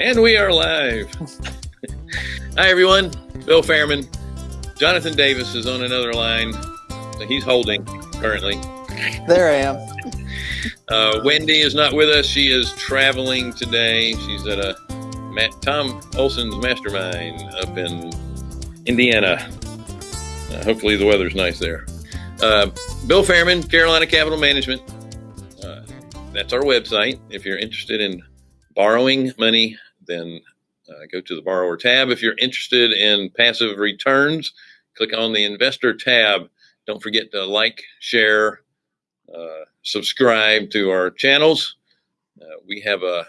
And we are live. Hi, everyone. Bill Fairman. Jonathan Davis is on another line. He's holding currently. There I am. Uh, Wendy is not with us. She is traveling today. She's at a Matt, Tom Olson's mastermind up in Indiana. Uh, hopefully, the weather's nice there. Uh, Bill Fairman, Carolina Capital Management. Uh, that's our website. If you're interested in borrowing money, then uh, go to the borrower tab. If you're interested in passive returns, click on the investor tab. Don't forget to like, share, uh, subscribe to our channels. Uh, we have a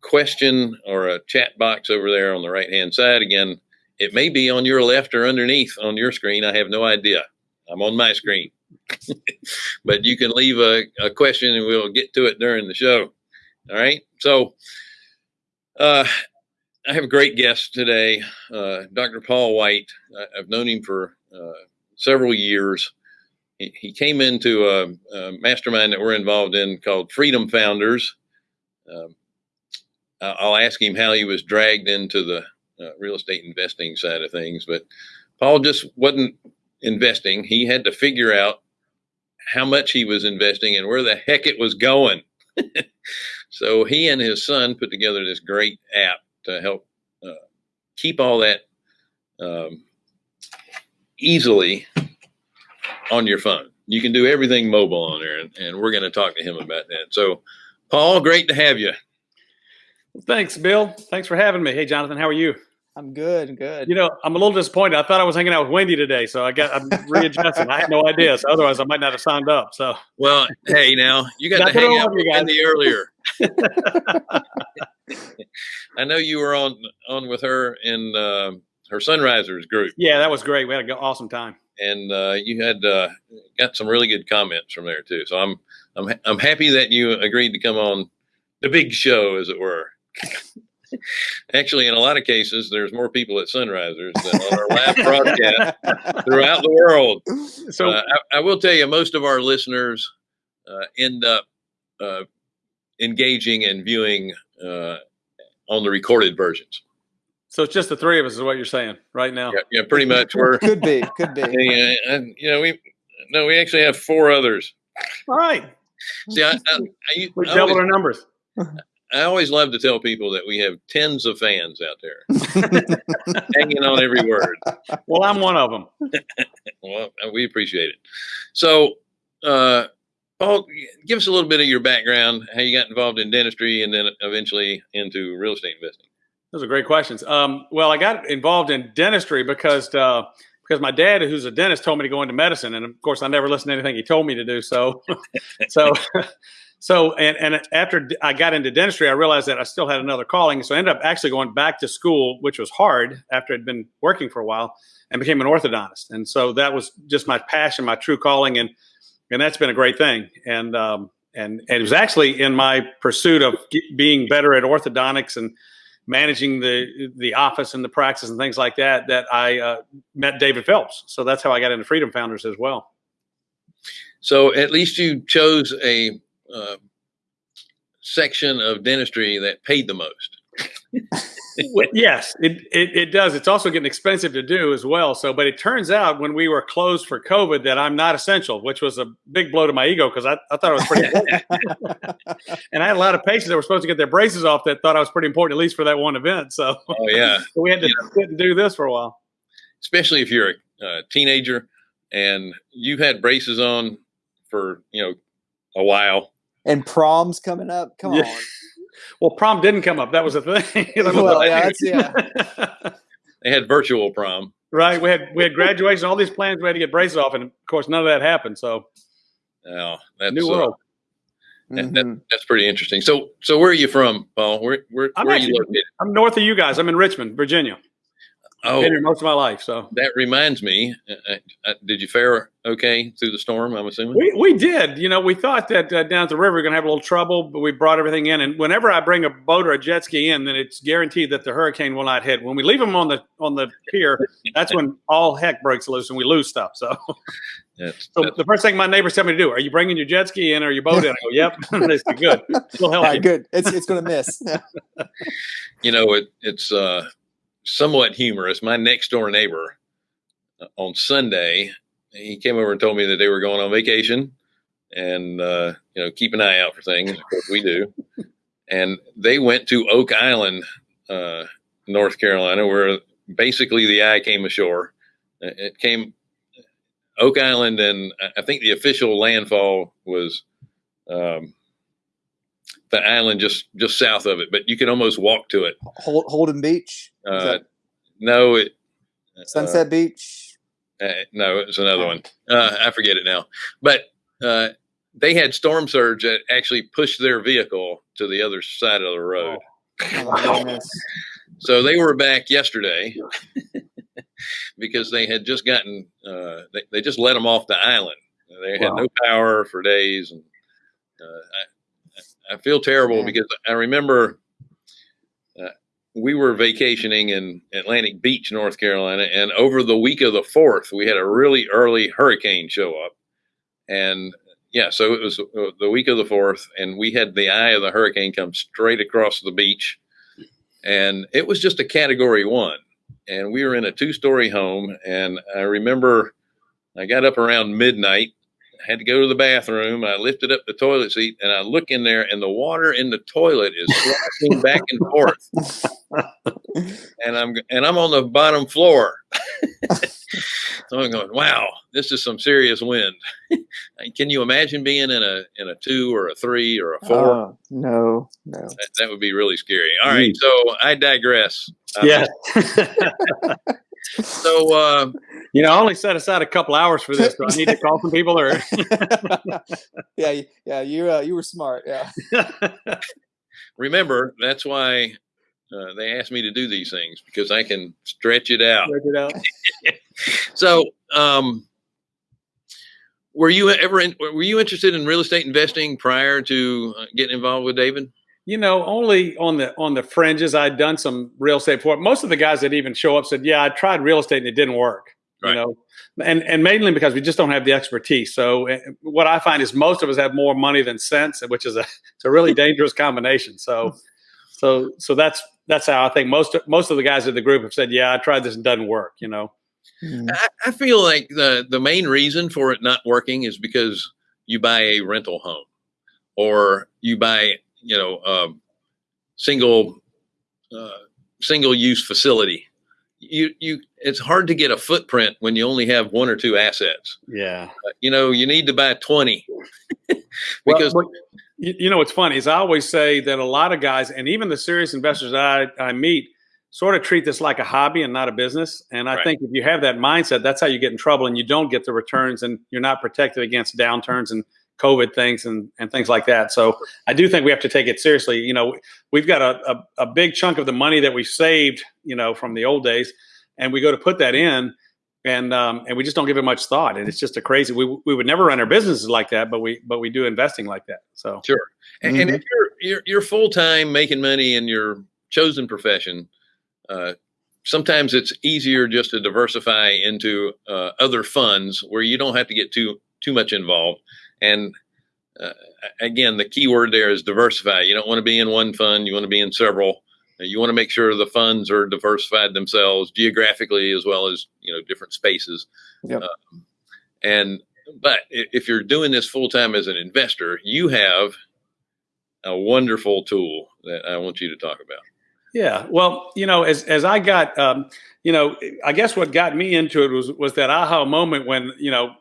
question or a chat box over there on the right hand side. Again, it may be on your left or underneath on your screen. I have no idea. I'm on my screen. but you can leave a, a, question and we'll get to it during the show. All right. So, uh, I have a great guest today, uh, Dr. Paul White. I, have known him for uh, several years. He, he came into a, a, mastermind that we're involved in called Freedom Founders. Um, I'll ask him how he was dragged into the uh, real estate investing side of things, but Paul just wasn't investing. He had to figure out how much he was investing and where the heck it was going. so he and his son put together this great app to help uh, keep all that um, easily on your phone. You can do everything mobile on there, and, and we're going to talk to him about that. So, Paul, great to have you. Thanks, Bill. Thanks for having me. Hey, Jonathan, how are you? I'm good, good. You know, I'm a little disappointed. I thought I was hanging out with Wendy today, so I got I'm readjusting. I had no idea, so otherwise I might not have signed up. So, well, hey, now you got to hang out with Wendy earlier. I know you were on on with her in uh, her Sunrisers group. Yeah, that was great. We had an awesome time, and uh, you had uh, got some really good comments from there too. So I'm I'm I'm happy that you agreed to come on the big show, as it were. Actually, in a lot of cases, there's more people at Sunrisers than on our live broadcast throughout the world. So uh, I, I, will tell you, most of our listeners uh, end up uh, engaging and viewing uh, on the recorded versions. So it's just the three of us, is what you're saying right now. Yeah, yeah pretty much. We're could be, could be. Yeah, and, you know, we no, we actually have four others. All right. See, I, I, I, we doubled our numbers. I always love to tell people that we have tens of fans out there hanging on every word. Well, I'm one of them. well, we appreciate it. So, uh, Paul, give us a little bit of your background, how you got involved in dentistry, and then eventually into real estate investing. Those are great questions. Um, well, I got involved in dentistry because uh, because my dad, who's a dentist, told me to go into medicine, and of course, I never listened to anything he told me to do. So, so so, and, and after I got into dentistry, I realized that I still had another calling. So I ended up actually going back to school, which was hard after I'd been working for a while and became an orthodontist. And so that was just my passion, my true calling. And, and that's been a great thing. And, um, and, and it was actually in my pursuit of being better at orthodontics and managing the, the office and the practice and things like that, that I uh, met David Phelps. So that's how I got into Freedom Founders as well. So at least you chose a uh, section of dentistry that paid the most. yes, it, it, it, does. It's also getting expensive to do as well. So, but it turns out when we were closed for COVID that I'm not essential, which was a big blow to my ego because I, I thought I was pretty important. and I had a lot of patients that were supposed to get their braces off that thought I was pretty important, at least for that one event. So, oh, yeah. so we had to sit and do this for a while. Especially if you're a uh, teenager and you've had braces on for, you know, a while and prom's coming up. Come yeah. on. Well, prom didn't come up. That was the thing. well, yeah, yeah. they had virtual prom. Right. We had we had graduation, all these plans. We had to get braces off, and of course, none of that happened. So, oh, that's new world. Uh, mm-hmm. that, that's pretty interesting. So, so where are you from, Paul? Where where, where are you located? I'm north of you guys. I'm in Richmond, Virginia. Oh, been here most of my life. So that reminds me. Uh, uh, uh, did you fare okay through the storm? I'm assuming we we did. You know, we thought that uh, down at the river we are going to have a little trouble, but we brought everything in. And whenever I bring a boat or a jet ski in, then it's guaranteed that the hurricane will not hit. When we leave them on the on the pier, that's when all heck breaks loose and we lose stuff. So That's, So that's- the first thing my neighbors tell me to do: Are you bringing your jet ski in or your boat in? I go, Yep. they say, Good. We'll help right, you. good. It's it's gonna miss. you know, it, it's uh, somewhat humorous. My next door neighbor uh, on Sunday, he came over and told me that they were going on vacation and, uh, you know, keep an eye out for things. Of course, we do. And they went to Oak Island, uh, North Carolina, where basically the eye came ashore. Uh, It came Oak Island, and I- I think the official landfall was um, the island just just south of it, but you can almost walk to it. Hold, Holden Beach, Uh, that no, it Sunset Beach. Uh, uh, no, it's another one. Uh, I forget it now. But uh, they had storm surge that actually pushed their vehicle to the other side of the road. Oh my. So they were back yesterday because they had just gotten uh, they, they just let them off the island. They had Wow. no power for days, and uh, I, feel terrible Yeah. because I remember uh, we were vacationing in Atlantic Beach, North Carolina, and over the week of the fourth, we had a really early hurricane show up, and yeah, so it was uh, the week of the fourth, and we had the eye of the hurricane come straight across the beach, and it was just a Category One, and we were in a two-story home, and I remember I got up around midnight had to go to the bathroom. I lifted up the toilet seat and I look in there, and the water in the toilet is sloshing back and forth. And I'm and I'm on the bottom floor. so I'm going, wow, this is some serious wind. Can you imagine being in a in a two or a three or a four? Oh, no, no. that, that would be really scary. All right, so I digress. Uh, Yeah. So uh, you know, I only set aside a couple hours for this. Do I need to call some people or? yeah, yeah. You uh, you were smart. Yeah. remember, that's why uh, they asked me to do these things because I can stretch it out. Check it out. So, um, were you ever in, were you interested in real estate investing prior to uh, getting involved with David? You know, only on the on the fringes. I'd done some real estate before. Most of the guys that even show up said, "Yeah, I tried real estate and it didn't work." Right. You know, and and mainly because we just don't have the expertise. So uh, what I find is most of us have more money than sense, which is a it's a really dangerous combination. So so so that's that's how I think most most of the guys in the group have said, "Yeah, I tried this and doesn't work." You know. Mm. I, I feel like the the main reason for it not working is because you buy a rental home or you buy you know um, single uh, single use facility. You you it's hard to get a footprint when you only have one or two assets. Yeah. Uh, you know you need to buy twenty Well, because but you, know what's funny is I always say that a lot of guys, and even the serious investors that I, I meet, sort of treat this like a hobby and not a business. And I Right. think if you have that mindset, that's how you get in trouble, and you don't get the returns, and you're not protected against downturns and COVID things and, and things like that. So I do think we have to take it seriously. You know, we've got a, a, a big chunk of the money that we saved, you know, from the old days, and we go to put that in, and um, and we just don't give it much thought. And it's just a crazy. We we would never run our businesses like that, but we but we do investing like that. So Sure. And, and if you're you're, you're full time making money in your chosen profession, uh, sometimes it's easier just to diversify into uh, other funds where you don't have to get too too much involved. And uh, again, the key word there is diversify. You don't want to be in one fund; you want to be in several. You want to make sure the funds are diversified themselves geographically as well as you know different spaces. Yep. Um, and but if you're doing this full time as an investor, you have a wonderful tool that I want you to talk about. Yeah, well, you know, as as I got, um, you know, I guess what got me into it was was that aha moment when you know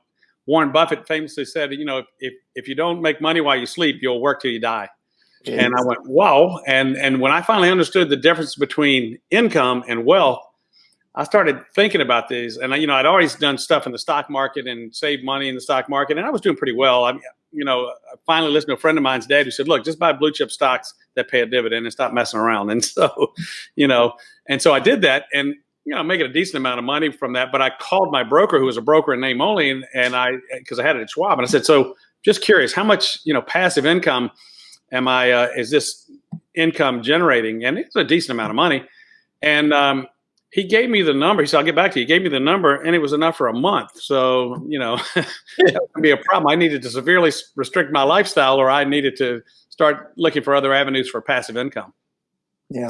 Warren Buffett famously said, you know, if if, if you don't make money while you sleep, you'll work till you die. And I went, whoa. And and when I finally understood the difference between income and wealth, I started thinking about these. And I, you know, I'd always done stuff in the stock market and saved money in the stock market, and I was doing pretty well. I you know, I finally listened to a friend of mine's dad who said, "Look, just buy blue chip stocks that pay a dividend and stop messing around." And so, you know, and so I did that, and you know, making a decent amount of money from that. But I called my broker, who was a broker in name only, and, and I because I had it at Schwab, and I said, "So, just curious, how much you know passive income am I? Uh, is this income generating?" And it's a decent amount of money, and um, he gave me the number. He said, I'll get back to you. He gave me the number and it was enough for a month. So, you know, that would be a problem. I needed to severely restrict my lifestyle or I needed to start looking for other avenues for passive income. Yeah.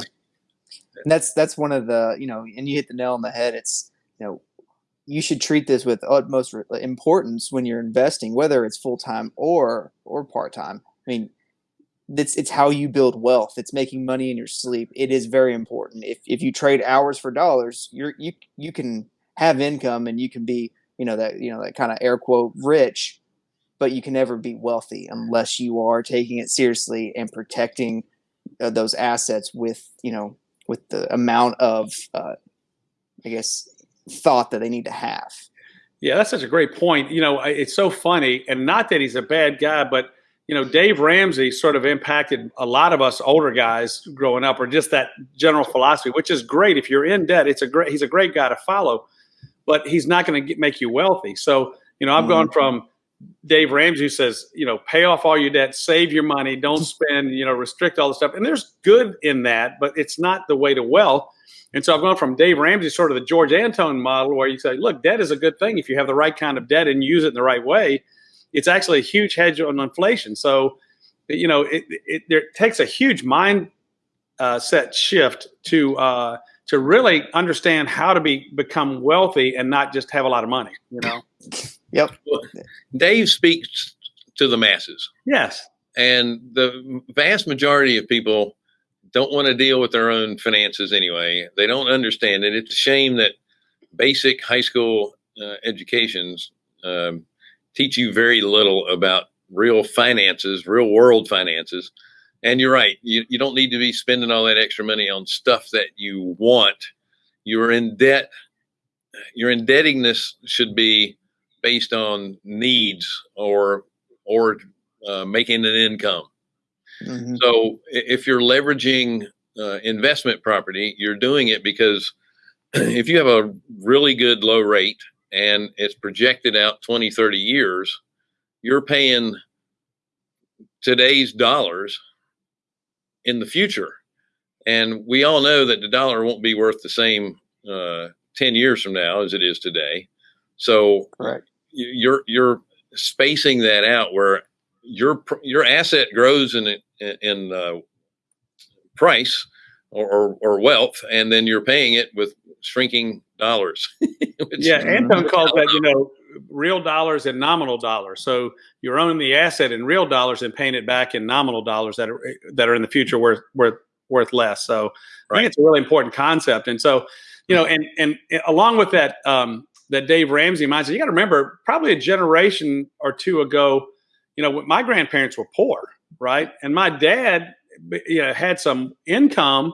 And that's, that's one of the, you know, and you hit the nail on the head. It's, you know, you should treat this with utmost importance when you're investing, whether it's full-time or, or part-time. I mean, it's it's how you build wealth. It's making money in your sleep. It is very important. If if you trade hours for dollars, you're you you can have income and you can be you know that you know that kind of air quote rich, but you can never be wealthy unless you are taking it seriously and protecting uh, those assets with you know with the amount of uh, I guess thought that they need to have. Yeah, that's such a great point. You know, it's so funny, and not that he's a bad guy, but you know, Dave Ramsey sort of impacted a lot of us older guys growing up, or just that general philosophy, which is great. If you're in debt, it's a great. He's a great guy to follow, but he's not going to make you wealthy. So, you know, I've mm-hmm. gone from Dave Ramsey says, you know, pay off all your debt, save your money, don't spend, you know, restrict all the stuff. And there's good in that, but it's not the way to wealth. And so I've gone from Dave Ramsey, sort of the George Antone model, where you say, look, debt is a good thing if you have the right kind of debt and you use it in the right way it's actually a huge hedge on inflation. So, you know, it, it, it takes a huge mind uh, set shift to uh, to really understand how to be become wealthy and not just have a lot of money. You know. Yep. Dave speaks to the masses. Yes. And the vast majority of people don't want to deal with their own finances anyway. They don't understand it. It's a shame that basic high school uh, educations um, teach you very little about real finances, real world finances. And you're right. You, you don't need to be spending all that extra money on stuff that you want. You're in debt. Your indebtedness should be based on needs or or uh, making an income. Mm-hmm. So if you're leveraging uh, investment property, you're doing it because if you have a really good low rate and it's projected out 20, 30 years, you're paying today's dollars in the future. And we all know that the dollar won't be worth the same uh, 10 years from now as it is today. So Correct. You're, you're spacing that out where your, your asset grows in, in uh, price or, or, or wealth, and then you're paying it with shrinking dollars. yeah, Antone calls that, you know, real dollars and nominal dollars. So you're owning the asset in real dollars and paying it back in nominal dollars that are that are in the future worth worth worth less. So right. I think it's a really important concept. And so, you know, and and along with that, um, that Dave Ramsey mindset, you got to remember, probably a generation or two ago, you know, my grandparents were poor, right? And my dad, you know, had some income,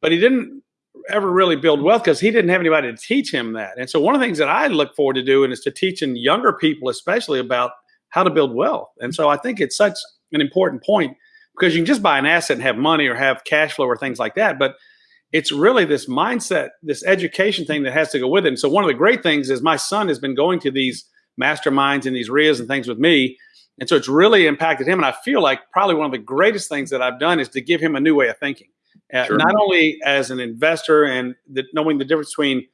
but he didn't ever really build wealth because he didn't have anybody to teach him that. And so one of the things that I look forward to doing is to teaching younger people, especially about how to build wealth. And so I think it's such an important point because you can just buy an asset and have money or have cash flow or things like that. But it's really this mindset, this education thing that has to go with it. And so one of the great things is my son has been going to these masterminds and these RIAs and things with me. And so it's really impacted him. And I feel like probably one of the greatest things that I've done is to give him a new way of thinking uh, sure. not only as an investor and the, knowing the difference between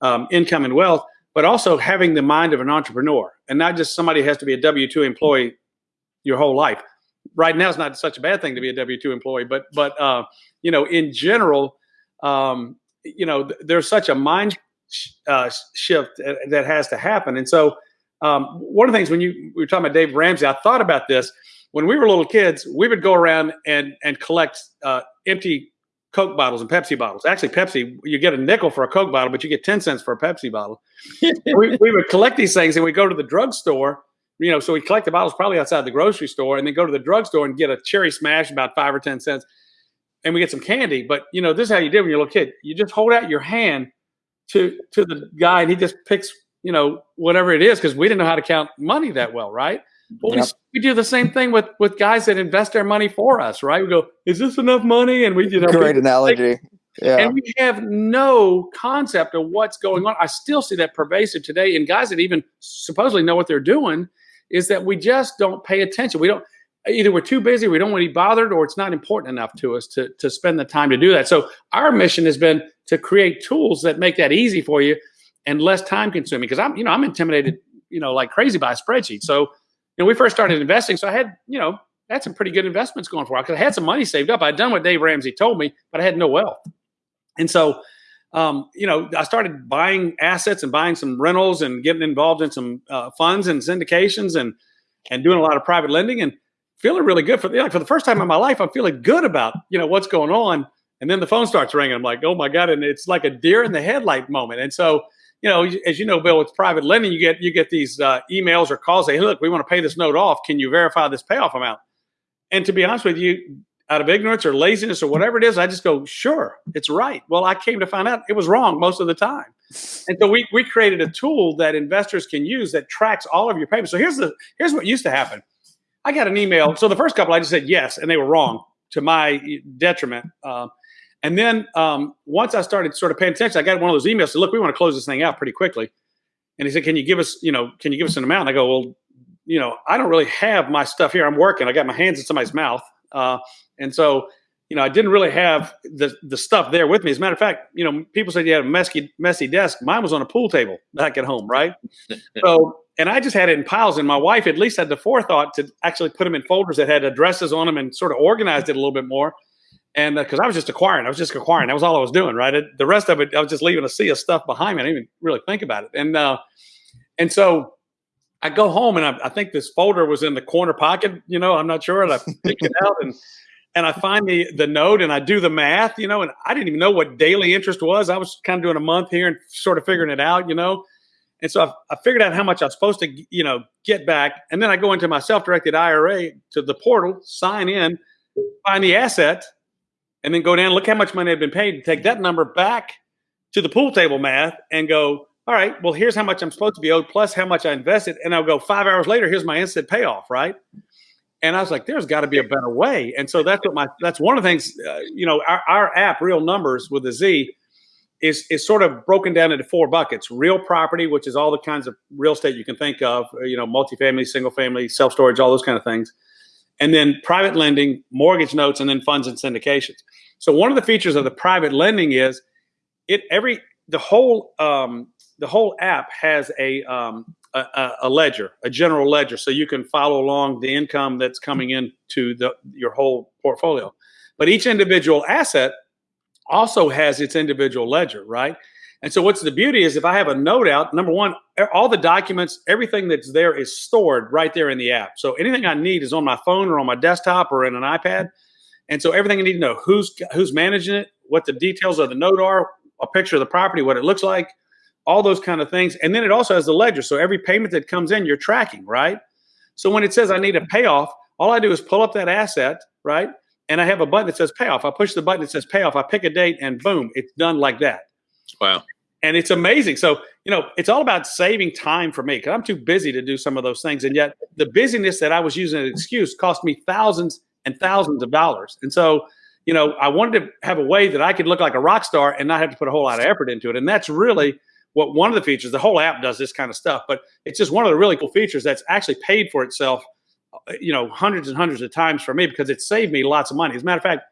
um, income and wealth, but also having the mind of an entrepreneur and not just somebody who has to be a W two employee your whole life. Right now, it's not such a bad thing to be a W two employee, but but uh, you know, in general, um, you know, th- there's such a mind uh, shift that has to happen. And so, um, one of the things when you we were talking about Dave Ramsey, I thought about this when we were little kids. We would go around and and collect uh, empty Coke bottles and Pepsi bottles. Actually, Pepsi, you get a nickel for a Coke bottle, but you get 10 cents for a Pepsi bottle. we, we would collect these things and we go to the drugstore, you know, so we collect the bottles probably outside the grocery store and then go to the drugstore and get a cherry smash about five or 10 cents and we get some candy. But, you know, this is how you did when you're a little kid. You just hold out your hand to, to the guy and he just picks, you know, whatever it is because we didn't know how to count money that well, right? Well, yep. we, we do the same thing with with guys that invest their money for us, right? We go, "Is this enough money?" And we, you know, great analogy. Yeah. And we have no concept of what's going on. I still see that pervasive today in guys that even supposedly know what they're doing. Is that we just don't pay attention. We don't. Either we're too busy, we don't want to be bothered, or it's not important enough to us to, to spend the time to do that. So our mission has been to create tools that make that easy for you and less time consuming. Because I'm, you know, I'm intimidated, you know, like crazy by a spreadsheet. So, you know, we first started investing, so I had, you know, had some pretty good investments going for because I had some money saved up. I'd done what Dave Ramsey told me, but I had no wealth. And so, um, you know, I started buying assets and buying some rentals and getting involved in some uh, funds and syndications and and doing a lot of private lending and feeling really good for the like for the first time in my life. I'm feeling good about you know what's going on. And then the phone starts ringing. I'm like, oh my god! And it's like a deer in the headlight moment. And so, you know, as you know, Bill, with private lending, you get you get these uh, emails or calls. Say, hey, look, we want to pay this note off. Can you verify this payoff amount? And to be honest with you, out of ignorance or laziness or whatever it is, I just go, sure, it's right. Well, I came to find out it was wrong most of the time. And so we, we created a tool that investors can use that tracks all of your payments. So here's the here's what used to happen. I got an email. So the first couple I just said yes, and they were wrong to my detriment. Uh, and then um, once I started sort of paying attention, I got one of those emails. Said, "Look, we want to close this thing out pretty quickly." And he said, "Can you give us, you know, can you give us an amount?" And I go, "Well, you know, I don't really have my stuff here. I'm working. I got my hands in somebody's mouth." Uh, and so, you know, I didn't really have the the stuff there with me. As a matter of fact, you know, people said you had a messy messy desk. Mine was on a pool table back at home, right? so, and I just had it in piles. And my wife at least had the forethought to actually put them in folders that had addresses on them and sort of organized it a little bit more. And because uh, I was just acquiring, I was just acquiring. That was all I was doing, right? It, the rest of it, I was just leaving a sea of stuff behind me. I didn't even really think about it. And uh, and so I go home and I, I, think this folder was in the corner pocket. You know, I'm not sure. And I pick it out and and I find the the note and I do the math, you know, and I didn't even know what daily interest was. I was kind of doing a month here and sort of figuring it out, you know. And so I, I figured out how much I was supposed to, you know, get back. And then I go into my self-directed IRA to the portal, sign in, find the asset, and then go down, look how much money had been paid, and take that number back to the pool table math and go, all right, well, here's how much I'm supposed to be owed plus how much I invested. And I'll go five hours later, here's my instant payoff, right? and I was like, "There's got to be a better way." And so that's what my that's one of the things. Uh, you know, our, our app, Real Numbers with a Z, is is sort of broken down into four buckets: real property, which is all the kinds of real estate you can think of, uh, you know, multifamily, single family, self storage, all those kind of things, and then private lending, mortgage notes, and then funds and syndications. So one of the features of the private lending is it every the whole um, the whole app has a um, a, a, ledger, a general ledger, so you can follow along the income that's coming into the your whole portfolio. But each individual asset also has its individual ledger, right? And so what's the beauty is if I have a note out, number one, all the documents, everything that's there is stored right there in the app. So anything I need is on my phone or on my desktop or in an iPad. And so everything I need to know who's who's managing it, what the details of the note are, a picture of the property, what it looks like, all those kind of things. And then it also has the ledger. So every payment that comes in, you're tracking, right? So when it says I need a payoff, all I do is pull up that asset, right? And I have a button that says payoff. I push the button that says payoff. I pick a date and boom, it's done like that. Wow. And it's amazing. So, you know, it's all about saving time for me because I'm too busy to do some of those things. And yet the busyness that I was using as an excuse cost me thousands and thousands of dollars. And so, you know, I wanted to have a way that I could look like a rock star and not have to put a whole lot of effort into it. And that's really what one of the features, the whole app does this kind of stuff, but it's just one of the really cool features that's actually paid for itself, you know, hundreds and hundreds of times for me because it saved me lots of money. As a matter of fact,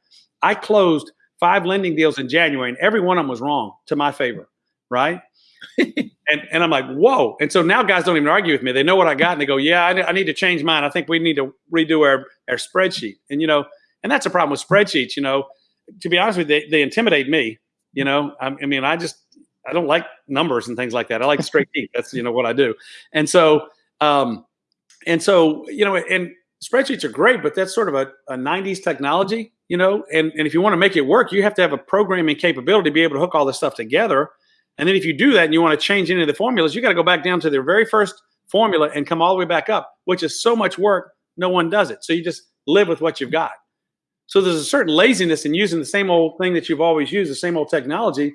I closed five lending deals in January and every one of them was wrong to my favor, right? and and I'm like, whoa! And so now guys don't even argue with me. They know what I got, and they go, yeah, I, I need to change mine. I think we need to redo our our spreadsheet. And you know, and that's a problem with spreadsheets. You know, to be honest with you, they, they intimidate me. You know, I, I mean, I just I don't like numbers and things like that. I like straight deep. That's you know what I do. And so um, and so you know, and spreadsheets are great, but that's sort of a, a 90s technology, you know. And and if you want to make it work, you have to have a programming capability to be able to hook all this stuff together. And then if you do that and you want to change any of the formulas, you got to go back down to their very first formula and come all the way back up, which is so much work. No one does it. So you just live with what you've got. So there's a certain laziness in using the same old thing that you've always used, the same old technology,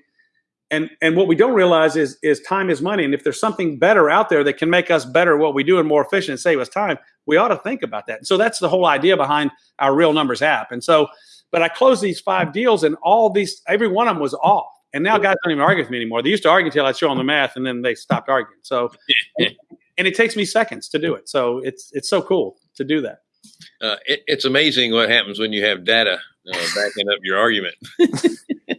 and and what we don't realize is is time is money. And if there's something better out there that can make us better what we do and more efficient and save us time we ought to think about that. And so that's the whole idea behind our real numbers app. And so but i closed these five deals and all these every one of them was off. And now guys don't even argue with me anymore. They used to argue until i show them the math and then they stopped arguing. So and it takes me seconds to do it. So it's it's so cool to do that. Uh, it, it's amazing what happens when you have data uh, backing up your argument.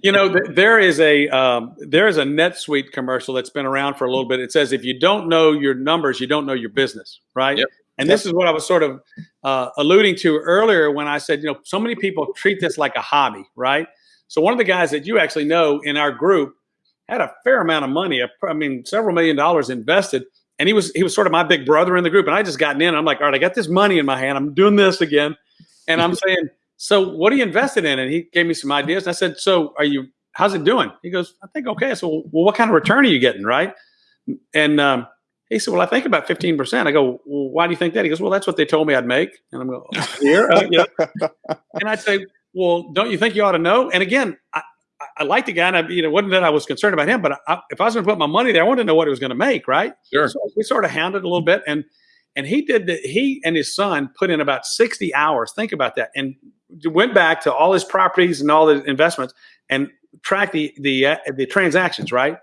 you know, there is a um, there is a NetSuite commercial that's been around for a little bit. It says if you don't know your numbers, you don't know your business, right? Yep. And this is what I was sort of uh, alluding to earlier when I said, you know, so many people treat this like a hobby, right? So one of the guys that you actually know in our group had a fair amount of money. I mean, several million dollars invested, and he was he was sort of my big brother in the group. And I just gotten in. I'm like, all right, I got this money in my hand. I'm doing this again, and I'm saying, so what are you invested in? And he gave me some ideas. And I said, so are you? How's it doing? He goes, I think okay. So well, what kind of return are you getting, right? And um, he said, well, I think about 15%. I go, well, why do you think that? He goes, well, that's what they told me I'd make. And I'm going, oh, here, uh, you know? and I'd say, well, don't you think you ought to know? And again, I, I like the guy, and I, you know, wasn't that I was concerned about him, but I, if I was going to put my money there, I wanted to know what he was going to make, right? Sure. So we sort of hounded a little bit, and and he did that. He and his son put in about sixty hours. Think about that, and went back to all his properties and all the investments and tracked the the uh, the transactions, right?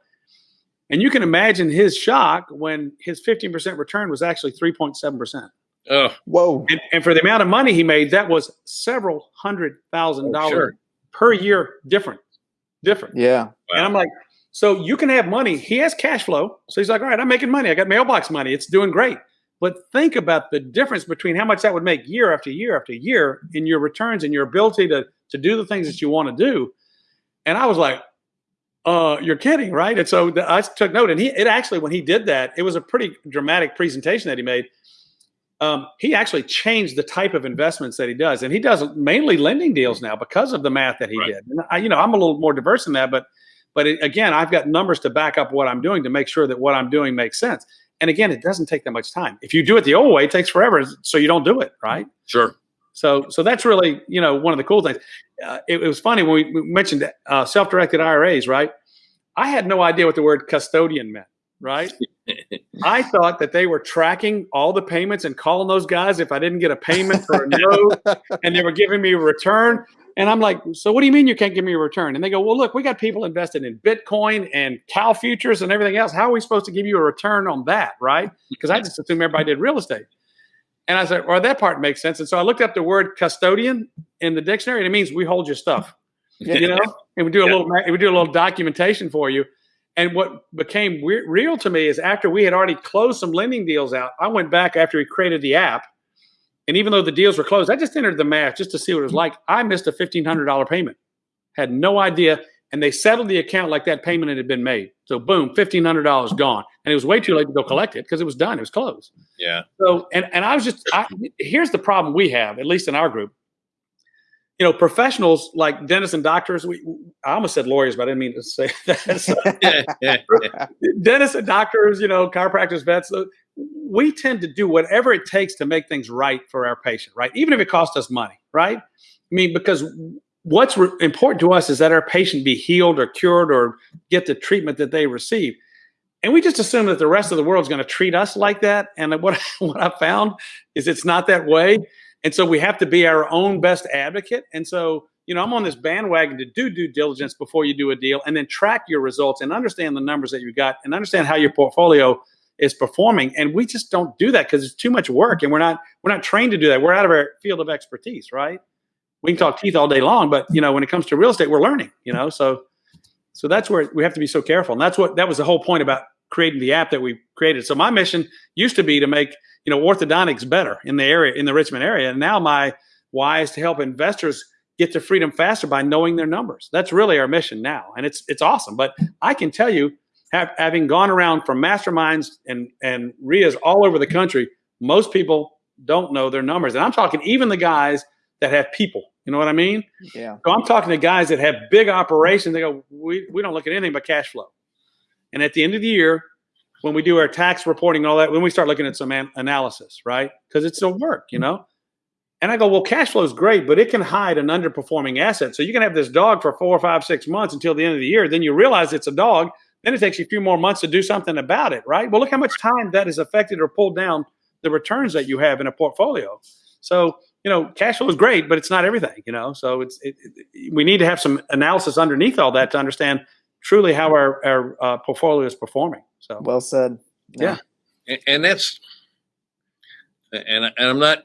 And you can imagine his shock when his fifteen percent return was actually three point seven percent. Oh, Whoa. And, and for the amount of money he made, that was several hundred thousand dollars sure. per year different. Different. Yeah. And I'm like, so you can have money. He has cash flow. So he's like, all right, I'm making money. I got mailbox money. It's doing great. But think about the difference between how much that would make year after year after year in your returns and your ability to to do the things that you want to do. And I was like, uh, you're kidding, right? And so the, I took note. And he, it actually, when he did that, it was a pretty dramatic presentation that he made. Um, he actually changed the type of investments that he does, and he does mainly lending deals now because of the math that he Right. did. And I, you know, I'm a little more diverse than that, but but it, again, I've got numbers to back up what I'm doing to make sure that what I'm doing makes sense. And again, it doesn't take that much time. If you do it the old way, it takes forever, so you don't do it, right? sure. So, so that's really, you know, one of the cool things. Uh, it, it was funny when we, we mentioned uh, self-directed IRAs, right? I had no idea what the word custodian meant, right? I thought that they were tracking all the payments and calling those guys if I didn't get a payment or a note, and they were giving me a return. And I'm like, so what do you mean you can't give me a return? And they go, well, look, we got people invested in Bitcoin and cow futures and everything else. How are we supposed to give you a return on that, right? Because I just assumed everybody did real estate. And I said, well, that part makes sense. And so I looked up the word custodian in the dictionary, and it means we hold your stuff, you know, and we do a Yeah. little we do a little documentation for you. And what became real to me is after we had already closed some lending deals out, I went back after we created the app, and even though the deals were closed, I just entered the math just to see what it was like. I missed a fifteen hundred dollar payment, had no idea, and they settled the account like that payment had been made. So boom, fifteen hundred dollars gone, and it was way too late to go collect it because it was done, it was closed. Yeah. So, and, and I was just, I, here's the problem we have, at least in our group. You know, professionals like dentists and doctors, we, I almost said lawyers, but I didn't mean to say that. So, dentists and doctors, you know, chiropractors, vets, we tend to do whatever it takes to make things right for our patient, right? Even if it costs us money, right? I mean, because what's important to us is that our patient be healed or cured or get the treatment that they receive. And we just assume that the rest of the world is going to treat us like that. And what, what I found is it's not that way. And so we have to be our own best advocate. And so, you know, I'm on this bandwagon to do due diligence before you do a deal and then track your results and understand the numbers that you got and understand how your portfolio is performing. And we just don't do that because it's too much work and we're not we're not trained to do that. We're out of our field of expertise, right? We can talk teeth all day long, but you know, when it comes to real estate, we're learning, you know. So so that's where we have to be so careful. And that's what that was the whole point about creating the app that we created. So my mission used to be to make, you know, orthodontics better in the area in the Richmond area. And now my why is to help investors get to freedom faster by knowing their numbers. That's really our mission now. And it's it's awesome. But I can tell you, have, having gone around from masterminds and and RIAs all over the country, most people don't know their numbers. And I'm talking even the guys that have people. You know what I mean? Yeah. So I'm talking to guys that have big operations. They go, we, we don't look at anything but cash flow. And at the end of the year, when we do our tax reporting and all that, when we start looking at some an- analysis, right? Because it's still work, you know? And I go, well, cash flow is great, but it can hide an underperforming asset. So you can have this dog for four, five, six months until the end of the year. Then you realize it's a dog. Then it takes you a few more months to do something about it, right? Well, look how much time that has affected or pulled down the returns that you have in a portfolio. So, you know, cash flow is great, but it's not everything, you know? So it's, it, it, we need to have some analysis underneath all that to understand truly how our, our uh, portfolio is performing. So, Well said. Yeah. and, and that's and, and I'm not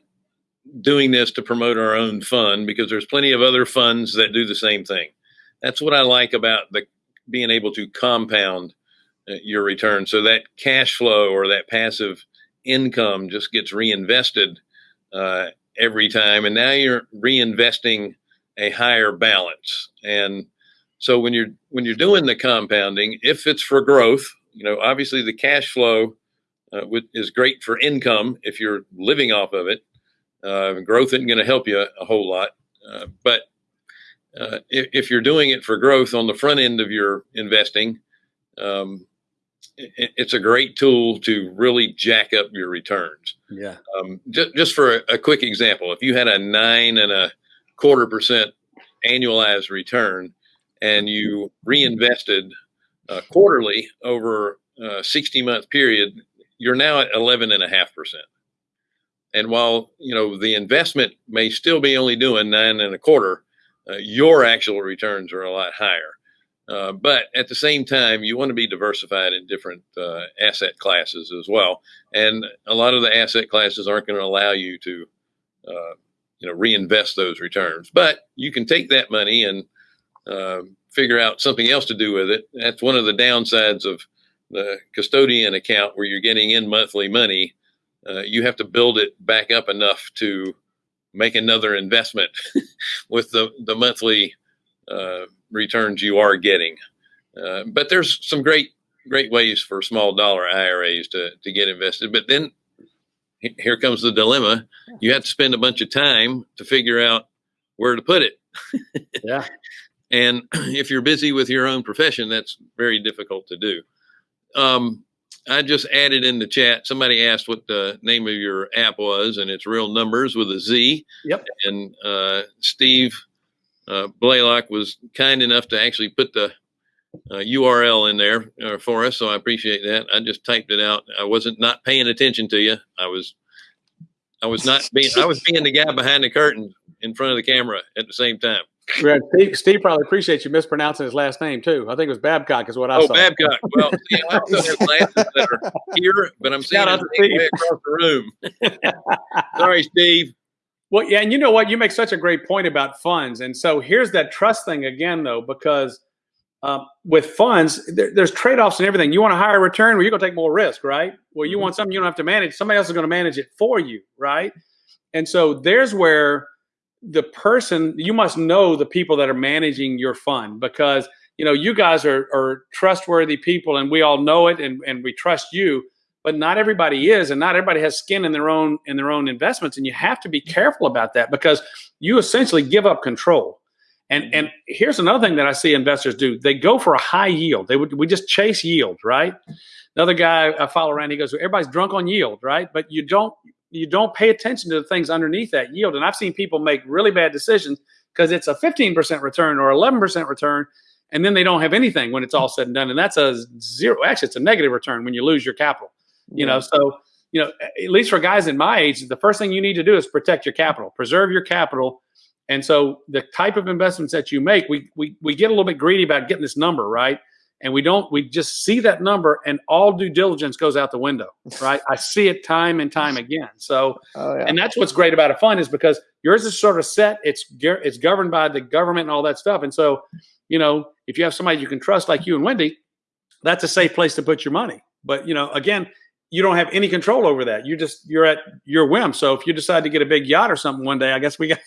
doing this to promote our own fund because there's plenty of other funds that do the same thing. That's what I like about the being able to compound uh, your return. So that cash flow or that passive income just gets reinvested uh, every time, and now you're reinvesting a higher balance. And so when you're when you're doing the compounding, if it's for growth, you know obviously the cash flow uh, is great for income if you're living off of it. Uh, growth isn't going to help you a whole lot, uh, but uh, if, if, you're doing it for growth on the front end of your investing, um, it, it's a great tool to really jack up your returns. Yeah. Um, just, just for a, a, quick example, if you had a nine and a quarter percent annualized return and you reinvested uh, quarterly over a 60 month period, you're now at 11 and a half percent. And while you know the investment may still be only doing nine and a quarter, uh, your actual returns are a lot higher. Uh, but at the same time, you want to be diversified in different uh, asset classes as well. And a lot of the asset classes aren't going to allow you to, uh, you know, reinvest those returns. But you can take that money and uh, figure out something else to do with it. That's one of the downsides of the custodian account, where you're getting in monthly money. Uh, you have to build it back up enough to make another investment with the the monthly uh, returns you are getting. Uh, but there's some great great ways for small dollar IRAs to to get invested. But then here comes the dilemma: you have to spend a bunch of time to figure out where to put it. yeah. And if you're busy with your own profession, that's very difficult to do. Um, I just added in the chat. Somebody asked what the name of your app was, and it's Real Numbers with a Z. Yep. And uh, Steve uh, Blaylock was kind enough to actually put the uh, URL in there uh, for us, so I appreciate that. I just typed it out. I wasn't not paying attention to you. I was, I was not being. I was being the guy behind the curtain in front of the camera at the same time. Steve, Steve, probably appreciates you mispronouncing his last name too. I think it was Babcock, is what I oh, saw. Oh, Babcock. Well, see, I also have glasses that are here, but I'm seeing it way across the room. Sorry, Steve. Well, yeah, and you know what? You make such a great point about funds, and so here's that trust thing again, though, because um, with funds, there, there's trade-offs and everything. You want a higher return, well, you're going to take more risk, right? Well, you mm-hmm. want something you don't have to manage. Somebody else is going to manage it for you, right? And so there's where the person you must know the people that are managing your fund because you know you guys are, are trustworthy people and we all know it and, and we trust you but not everybody is and not everybody has skin in their own in their own investments and you have to be careful about that because you essentially give up control. And mm-hmm. and here's another thing that i see investors do. They go for a high yield. They would we just chase yield right? Another guy i follow around he goes everybody's drunk on yield right? But you don't you don't pay attention to the things underneath that yield. And I've seen people make really bad decisions because it's a 15% return or 11% return, and then they don't have anything when it's all said and done. And that's a zero. Actually, it's a negative return when you lose your capital. You know, so you know, at least for guys in my age, the first thing you need to do is protect your capital, preserve your capital. And so the type of investments that you make, we we we get a little bit greedy about getting this number right and we don't we just see that number and all due diligence goes out the window right? I see it time and time again. So oh, yeah. and that's what's great about a fund is because yours is sort of set it's it's governed by the government and all that stuff. And so you know if you have somebody you can trust like you and wendy that's a safe place to put your money. But you know again you don't have any control over that. You just you're at your whim. So if you decide to get a big yacht or something one day i guess we got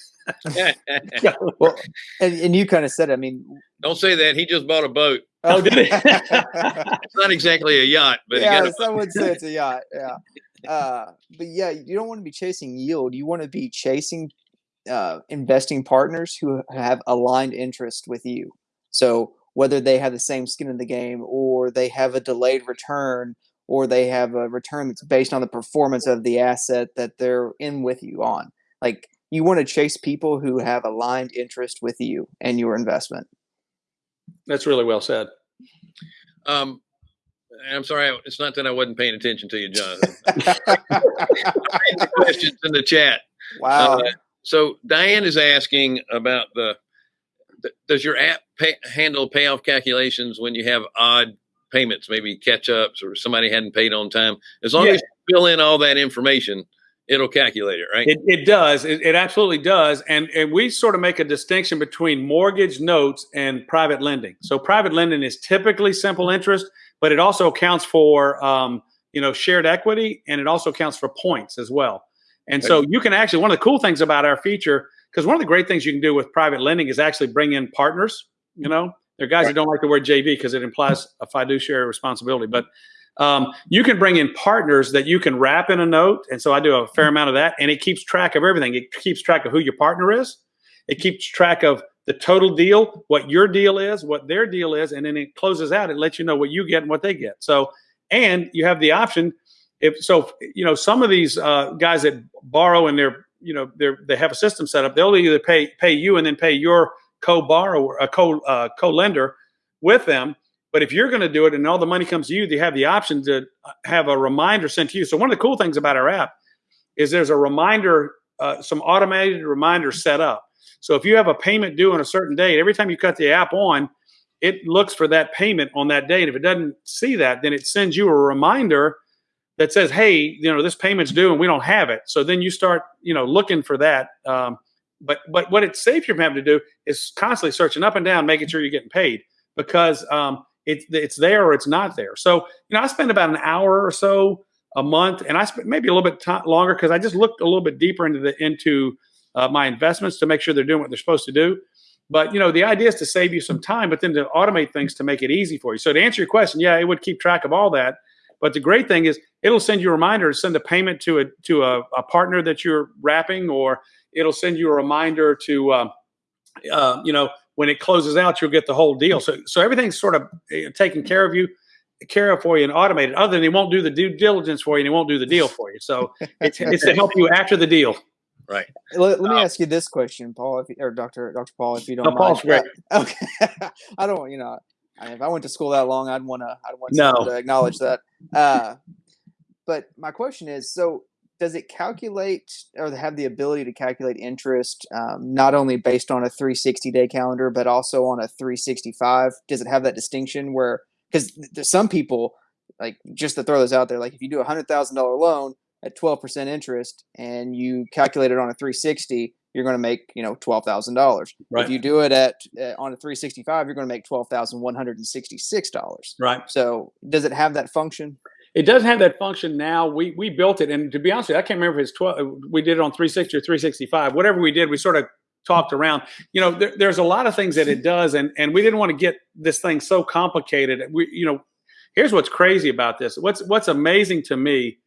well and, and you kind of said i mean don't say that. He just bought a boat Oh, did it? it's not exactly a yacht, but yeah, some would say it's a yacht. Yeah, uh, but yeah, you don't want to be chasing yield. You want to be chasing uh, investing partners who have aligned interest with you. So whether they have the same skin in the game, or they have a delayed return, or they have a return that's based on the performance of the asset that they're in with you on, like you want to chase people who have aligned interest with you and your investment. That's really well said. Um, I'm sorry, it's not that I wasn't paying attention to you, Jonathan. questions in the chat. Wow. Uh, so Diane is asking about the, the does your app pay, handle payoff calculations when you have odd payments, maybe catch ups or somebody hadn't paid on time? As long yeah. as you fill in all that information, it'll calculate it, right? It, it does. It, it absolutely does. And and we sort of make a distinction between mortgage notes and private lending. So private lending is typically simple interest, but it also accounts for um, you know shared equity and it also counts for points as well. And so you can actually one of the cool things about our feature because one of the great things you can do with private lending is actually bring in partners. You know, there are guys Right. that don't like the word JV because it implies a fiduciary responsibility, but um, you can bring in partners that you can wrap in a note. And so I do a fair amount of that, and it keeps track of everything. It keeps track of who your partner is. It keeps track of the total deal, what your deal is, what their deal is, and then it closes out. It lets you know what you get and what they get. So, and you have the option if so, you know, some of these uh, guys that borrow and they're, you know, they're they have a system set up. They'll either pay pay you and then pay your co-borrower, a co uh, co-lender with them. But if you're going to do it and all the money comes to you, they have the option to have a reminder sent to you. So one of the cool things about our app is there's a reminder, uh, some automated reminders set up. So if you have a payment due on a certain date, every time you cut the app on, it looks for that payment on that date. If it doesn't see that, then it sends you a reminder that says, "Hey, you know, this payment's due and we don't have it." So then you start, you know, looking for that. Um, but but what it saves you from having to do is constantly searching up and down, making sure you're getting paid because um, it's it's there or it's not there. So you know, I spend about an hour or so a month, and I spend maybe a little bit ti longer because I just looked a little bit deeper into the into uh, my investments to make sure they're doing what they're supposed to do. But you know, the idea is to save you some time, but then to automate things to make it easy for you. So to answer your question, yeah, it would keep track of all that. But the great thing is, it'll send you a reminder to send a payment to a to a, a partner that you're wrapping, or it'll send you a reminder to, um, uh, you know, when it closes out, you'll get the whole deal. So so everything's sort of uh, taken care of you, care of for you, and automated. Other than it won't do the due diligence for you, and it won't do the deal for you. So it's it's to help you after the deal. Right. Let, let me Uh, ask you this question, Paul, if, or Doctor Doctor Paul, if you don't No, mind. Paul's great. Okay, I don't. You know, I mean, if I went to school that long, I'd want to. I'd want No. to acknowledge that. Uh, but my question is, so does it calculate or have the ability to calculate interest um, not only based on a 360 day calendar, but also on a 365? Does it have that distinction where because there's some people like just to throw this out there, like if you do a hundred thousand dollar loan at 12% interest and you calculate it on a 360 you're going to make you know $12000 Right. if you do it at uh, on a 365 you're going to make $12166 Right. so does it have that function It doesn't have that function now. We we built it, and to be honest you, I can't remember if it's twelve. We did it on 360 or 365. Whatever we did, we sort of talked around. You know, there, there's a lot of things that it does, and and we didn't want to get this thing so complicated. We, you know, here's what's crazy about this. What's what's amazing to me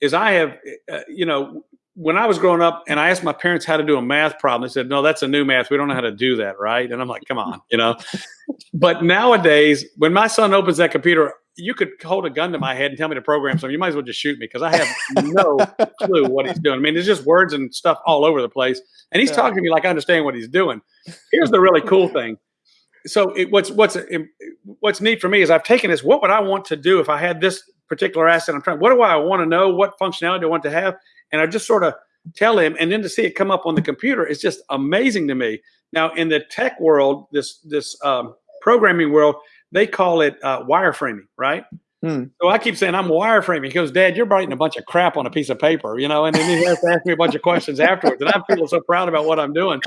is I have, uh, you know, when I was growing up, and I asked my parents how to do a math problem, they said, "No, that's a new math. We don't know how to do that, right?" And I'm like, "Come on," you know. but nowadays, when my son opens that computer, you could hold a gun to my head and tell me to program something. You might as well just shoot me because I have no clue what he's doing. I mean, there's just words and stuff all over the place, and he's Yeah. talking to me like I understand what he's doing. Here's the really cool thing. So, it, what's what's what's neat for me is I've taken this. What would I want to do if I had this particular asset? I'm trying. What do I want to know? What functionality do I want to have? And I just sort of tell him, and then to see it come up on the computer is just amazing to me. Now, in the tech world, this this um, programming world, they call it uh, wireframing, right? Hmm. So I keep saying I'm wireframing. He goes, Dad, you're writing a bunch of crap on a piece of paper, you know, and then he has to ask me a bunch of questions afterwards. And I'm feeling so proud about what I'm doing.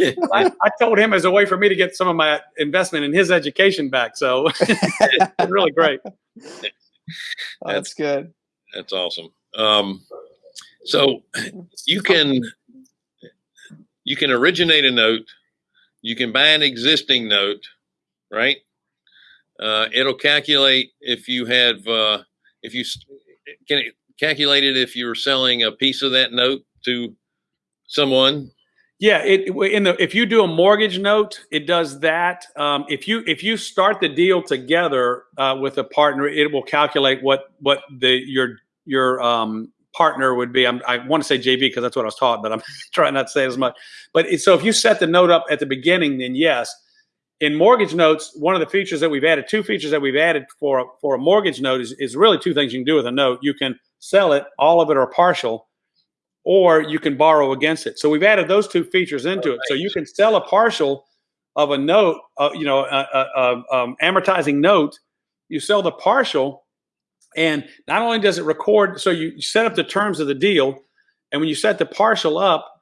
I, I told him as a way for me to get some of my investment in his education back. So it's really great. Oh, that's good That's awesome. Um, so you can you can originate a note. You can buy an existing note, right? Uh, it'll calculate if you have uh, if you can it calculate it if you're selling a piece of that note to someone. Yeah, it in the if you do a mortgage note, it does that. Um, if you if you start the deal together uh, with a partner, it will calculate what what the your your um, partner would be. I'm, I want to say JV because that's what I was taught, but I'm trying not to say as much. But it, so if you set the note up at the beginning, then yes. In mortgage notes, one of the features that we've added, two features that we've added for a, for a mortgage note is, is really two things you can do with a note. You can sell it, all of it or partial, or you can borrow against it. So we've added those two features into it. So you can sell a partial of a note, uh, you know, a, a, a, um, amortizing note. You sell the partial, and not only does it record, so you set up the terms of the deal, And when you set the partial up,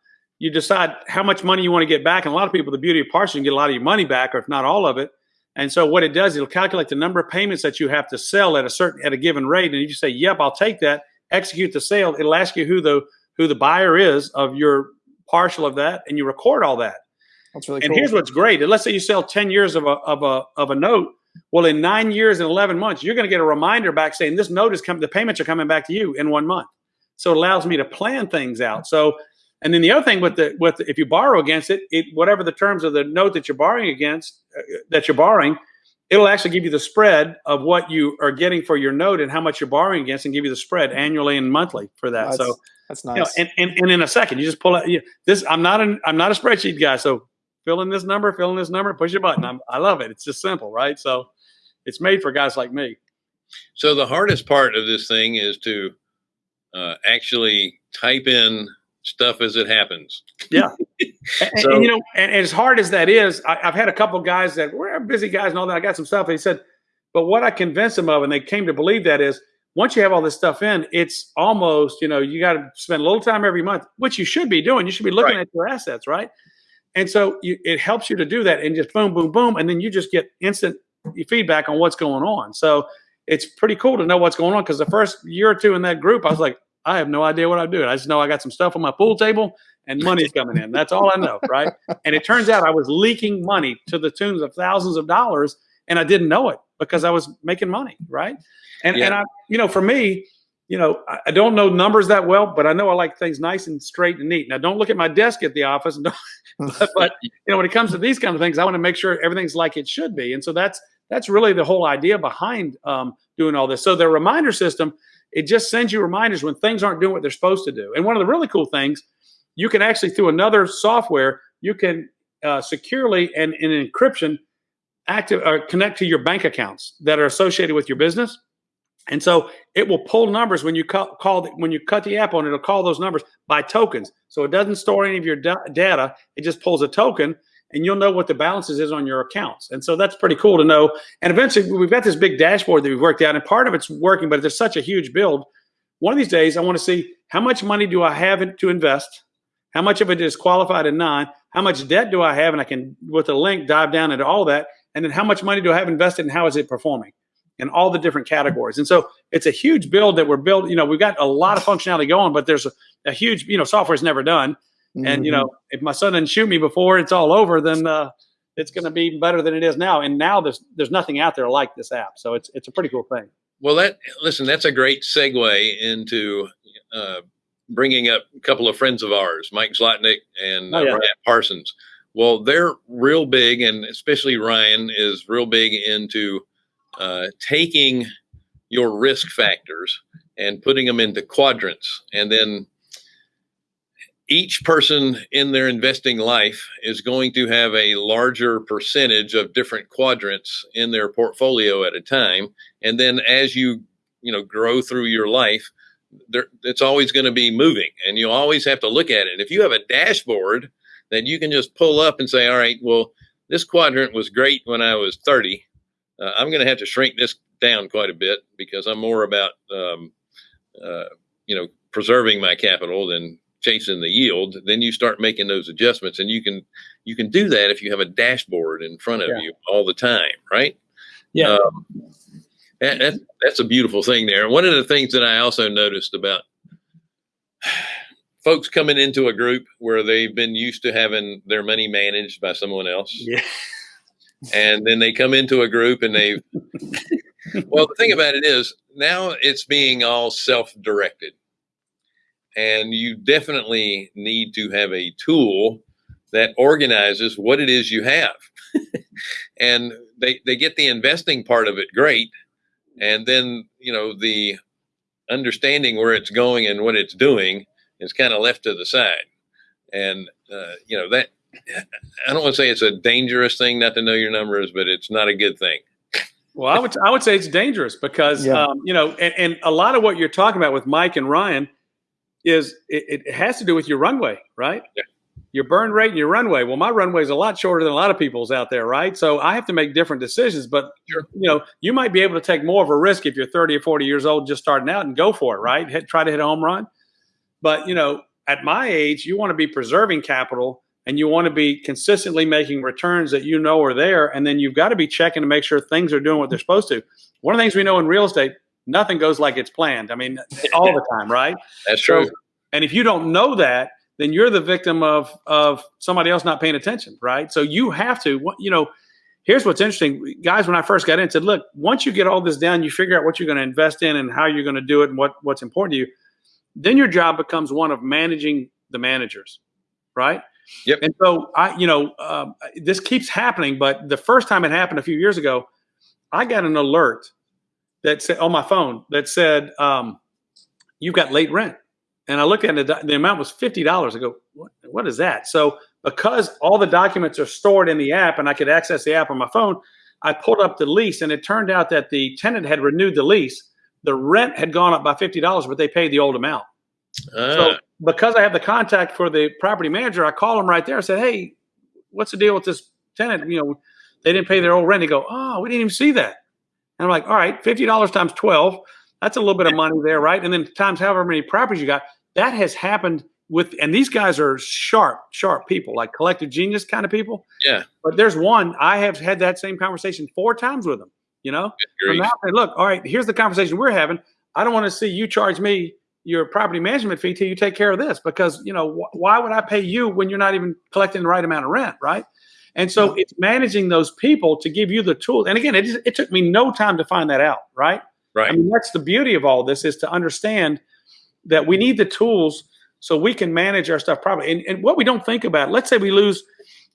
you decide how much money you want to get back. And a lot of people, the beauty of partial, you get a lot of your money back, or if not all of it. And so what it does, it'll calculate the number of payments that you have to sell at a certain at a given rate. And you say, "Yep, I'll take that." Execute the sale. It'll ask you who the who the buyer is of your partial of that, and you record all that. That's really cool. And cool. here's what's great. Let's say you sell 10 years of a, of a, of a note. Well, in nine years and 11 months, you're going to get a reminder back saying this note is coming, the payments are coming back to you in one month. So it allows me to plan things out. So, and then the other thing with the, with, the, if you borrow against it, it, whatever the terms of the note that you're borrowing against, uh, that you're borrowing, it'll actually give you the spread of what you are getting for your note and how much you're borrowing against and give you the spread annually and monthly for that. That's, so, that's you know, nice. and, and, and in a second, you just pull out you, this. I'm not an I'm not a spreadsheet guy, so fill in this number, fill in this number, push a button. I'm, I love it. It's just simple, right? So it's made for guys like me. So the hardest part of this thing is to uh, actually type in stuff as it happens. Yeah. and- So- and, you know, and, and as hard as that is, I, I've had a couple guys that were busy guys and all that. I got some stuff. And he said, but what I convinced them of, and they came to believe that is once you have all this stuff in, it's almost, you know, you got to spend a little time every month, which you should be doing. You should be looking Right. at your assets, right? And so you, it helps you to do that and just boom, boom, boom. And then you just get instant feedback on what's going on. So it's pretty cool to know what's going on because the first year or two in that group, I was like, I have no idea what I'm doing. I just know I got some stuff on my pool table and money's coming in. That's all I know, right? And it turns out I was leaking money to the tunes of thousands of dollars, and I didn't know it because I was making money, right? And Yeah. and I, you know, for me, you know, I, don't know numbers that well, but I know I like things nice and straight and neat. Now, don't look at my desk at the office, and don't, but, but you know, when it comes to these kind of things, I want to make sure everything's like it should be, and so that's that's really the whole idea behind um, doing all this. So the reminder system, it just sends you reminders when things aren't doing what they're supposed to do. And one of the really cool things, you can actually through another software, you can uh, securely and in encryption active or connect to your bank accounts that are associated with your business. And so it will pull numbers when you call, call the, when you cut the app on. It'll call those numbers by tokens. So it doesn't store any of your da- data. It just pulls a token, and you'll know what the balances is on your accounts. And so that's pretty cool to know. And eventually, we've got this big dashboard that we've worked out, and part of it's working, but there's such a huge build. One of these days, I want to see how much money do I have to invest, how much of it is qualified and non, how much debt do I have, and I can with a link dive down into all that, and then how much money do I have invested, and how is it performing? in all the different categories. And so it's a huge build that we're building. You know, we've got a lot of functionality going, but there's a, a huge, you know, software's never done. And, you Mhm. know, if my son didn't shoot me before it's all over, then uh, it's going to be better than it is now. And now there's there's nothing out there like this app. So it's it's a pretty cool thing. Well, that listen, that's a great segue into uh, bringing up a couple of friends of ours, Mike Zlotnick and uh, Oh, yeah. Ryan Parsons. Well, they're real big, and especially Ryan is real big into uh, taking your risk factors and putting them into quadrants, and then each person in their investing life is going to have a larger percentage of different quadrants in their portfolio at a time. And then as you you know grow through your life there it's always going to be moving and you always have to look at it. And if you have a dashboard that you can just pull up and say all right well this quadrant was great when i was 30 uh, i'm going to have to shrink this down quite a bit because i'm more about um, uh, you know preserving my capital than chasing the yield then you start making those adjustments and you can you can do that if you have a dashboard in front of Yeah. you all the time right Yeah. um, that, that, that's a beautiful thing there. One of the things that I also noticed about folks coming into a group where they've been used to having their money managed by someone else, Yeah. and then they come into a group and they, well, the thing about it is now it's being all self directed. And you definitely need to have a tool that organizes what it is you have. and they, they get the investing part of it great. And then, you know, the understanding where it's going and what it's doing is kind of left to the side. And, uh, you know, that, I don't want to say it's a dangerous thing not to know your numbers, but it's not a good thing. Well, I would I would say it's dangerous because Yeah. um, you know, and, and a lot of what you're talking about with Mike and Ryan is it, it has to do with your runway, right? Yeah. Your burn rate and your runway. Well, my runway is a lot shorter than a lot of people's out there, right? So I have to make different decisions. But Sure. you know, you might be able to take more of a risk if you're 30 or 40 years old, just starting out, and go for it, right? Hit, try to hit a home run. But you know, at my age, you want to be preserving capital and you want to be consistently making returns that you know are there. And then you've got to be checking to make sure things are doing what they're supposed to. One of the things we know in real estate, nothing goes like it's planned. I mean, all the time, right? That's true. So, and if you don't know that, then you're the victim of of somebody else not paying attention, right? So you have to, you know, here's what's interesting, guys. When I first got in, said, look, once you get all this down, you figure out what you're going to invest in and how you're going to do it and what what's important to you. Then your job becomes one of managing the managers, right? Yep. And so I, you know, um, this keeps happening. But the first time it happened a few years ago, I got an alert that said on my phone that said um, you've got late rent, and I looked at it. The amount was fifty dollars. I go, what, what is that? So because all the documents are stored in the app, and I could access the app on my phone, I pulled up the lease, and it turned out that the tenant had renewed the lease. The rent had gone up by fifty dollars, but they paid the old amount. Ah, So because I have the contact for the property manager, I call him right there. I said, "Hey, what's the deal with this tenant? You know, they didn't pay their old rent." They go, "Oh, we didn't even see that." And I'm like, "All right, fifty dollars times twelve. That's a little bit of money there, right? And then times however many properties you got. That has happened with, and these guys are sharp, sharp people, like collective genius kind of people. Yeah. But there's one I have had that same conversation four times with them. You know, good so grief. now look, all right, here's the conversation we're having. I don't want to see you charge me your property management fee till you take care of this because you know wh- why would I pay you when you're not even collecting the right amount of rent, right? And so it's managing those people to give you the tools. And again, it, just- it took me no time to find that out, right? right. I mean, that's the beauty of all this is to understand that we need the tools so we can manage our stuff properly. And, and what we don't think about, let's say we lose,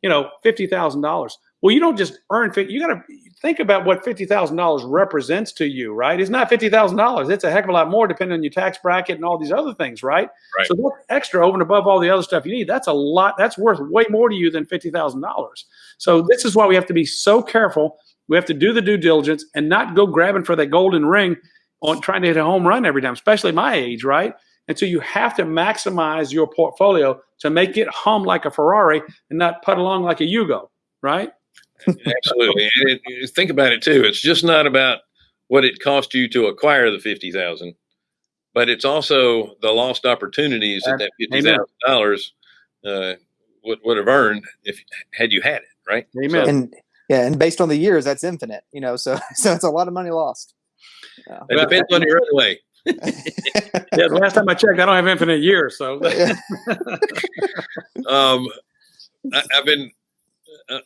you know, fifty thousand dollars. Well, you don't just earn fifty. You got to think about what fifty thousand dollars represents to you, right? It's not fifty thousand dollars. It's a heck of a lot more, depending on your tax bracket and all these other things, right? Right. So that's extra over and above all the other stuff you need. That's a lot. That's worth way more to you than fifty thousand dollars. So this is why we have to be so careful. We have to do the due diligence and not go grabbing for that golden ring on trying to hit a home run every time, especially my age, right? And so you have to maximize your portfolio to make it hum like a Ferrari and not put along like a Yugo, right? Absolutely. And it, it- think about it too. It's just not about what it cost you to acquire the fifty thousand, but it's also the lost opportunities that that fifty Amen. thousand dollars uh, would would have earned if had you had it. Right. Amen. So and yeah, and based on the years, that's infinite. You know, so so it's a lot of money lost. Yeah. it depends on your runway. Yeah, the last time I checked, I don't have infinite years. So Um, I, I've been.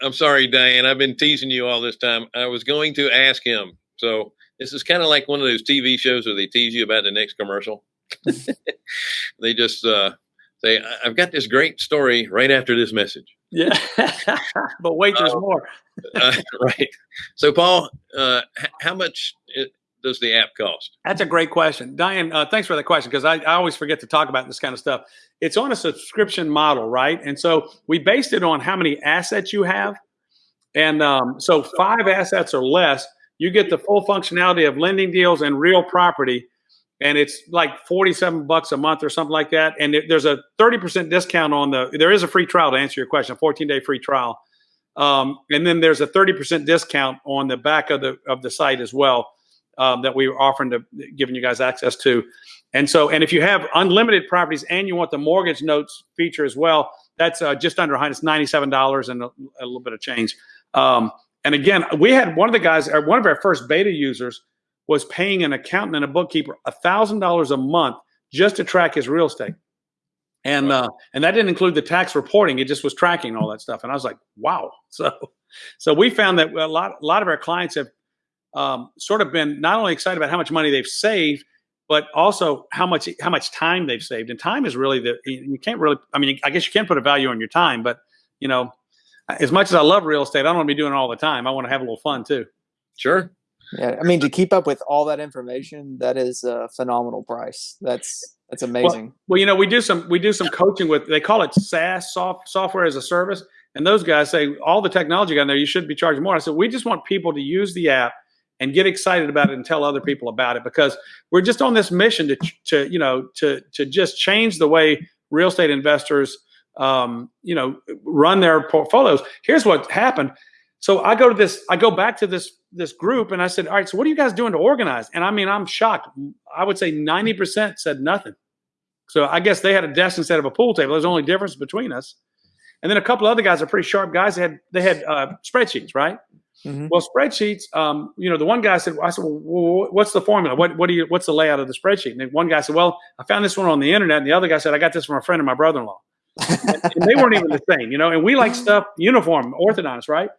I'm sorry, Diane. I've been teasing you all this time. I was going to ask him. So this is kind of like one of those TV shows where they tease you about the next commercial. they just uh, say, "I- "I've got this great story right after this message." yeah, but wait, there's Oh. more. Uh, right. So, Paul, uh, how much it, does the app cost? That's a great question, Diane. Uh, thanks for that question because I, I always forget to talk about this kind of stuff. It's on a subscription model, right? And so we based it on how many assets you have, and um, so five assets or less, you get the full functionality of lending deals and real property, and it's like forty-seven bucks a month or something like that. And there's a thirty percent discount on the. There is a free trial to answer your question, a fourteen-day free trial, um, and then there's a thirty percent discount on the back of the of the site as well um, that we were offering to giving you guys access to. And so, and if you have unlimited properties and you want the mortgage notes feature as well, that's uh, just under 100. It's ninety-seven dollars and a, a little bit of change. Um, and again, we had one of the guys, or one of our first beta users, was paying an accountant and a bookkeeper thousand dollars a month just to track his real estate. And uh, and that didn't include the tax reporting; it just was tracking all that stuff. And I was like, "Wow!" So, so we found that a lot, a lot of our clients have um, sort of been not only excited about how much money they've saved, but also how much how much time they've saved. And time is really the you can't really. I mean, I guess you can put a value on your time, but you know, as much as I love real estate, I don't want to be doing it all the time. I want to have a little fun too. Sure. Yeah, I mean to keep up with all that information, that is a phenomenal price. That's that's amazing. Well, you know, we do some we do some coaching with they call it SaaS soft, software as a service, and those guys say all the technology you got in there, you should be charging more. I said we just want people to use the app and get excited about it and tell other people about it because we're just on this mission to to you know to to just change the way real estate investors um, you know run their portfolios. Here's what happened. So I go to this, I go back to this this group, and I said, "All right, so what are you guys doing to organize?" And I mean, I'm shocked. I would say ninety percent said nothing. So I guess they had a desk instead of a pool table. There's only difference between us. And then a couple other guys are pretty sharp guys. They had they had uh, spreadsheets, right? Mm-hmm. Well, spreadsheets. Um, you know, the one guy said, "I said, well, what's the formula? What what do you? What's the layout of the spreadsheet?" And one guy said, "Well, I found this one on the internet." And the other guy said, "I got this from a friend of my brother-in-law." and they weren't even the same, you know. And we like stuff uniform, orthodontist, right?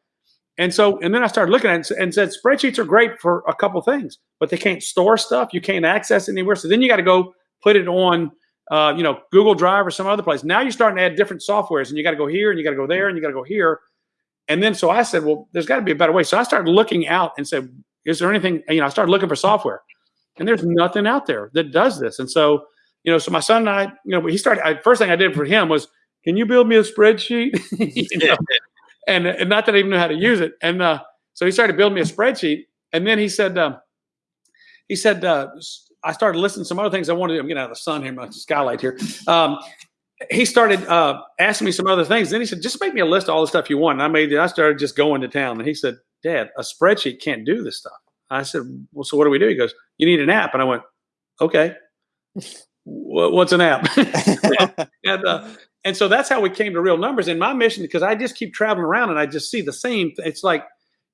And so, and then I started looking at it and said, spreadsheets are great for a couple things, but they can't store stuff. You can't access anywhere. So then you got to go put it on, uh, you know, Google Drive or some other place. Now you're starting to add different softwares, and you got to go here, and you got to go there, and you got to go here. And then so I said, well, there's got to be a better way. So I started looking out and said, is there anything? You know, I started looking for software, and there's nothing out there that does this. And so, you know, so my son and I, you know, he started. I, first thing I did for him was, can you build me a spreadsheet? you know? and, and not that I even knew how to use it. And uh, so he started building me a spreadsheet, and then he said, um, he said, uh, I started listening to some other things I wanted. To, I'm getting out of the sun here, my skylight here. Um, he started uh, asking me some other things. Then he said, just make me a list of all the stuff you want. And I made. I started just going to town. And he said, Dad, a spreadsheet can't do this stuff. I said, well, so what do we do? He goes, you need an app. And I went, okay. What's an app? and, uh, and so that's how we came to real numbers. And my mission, because I just keep traveling around and I just see the same. It's like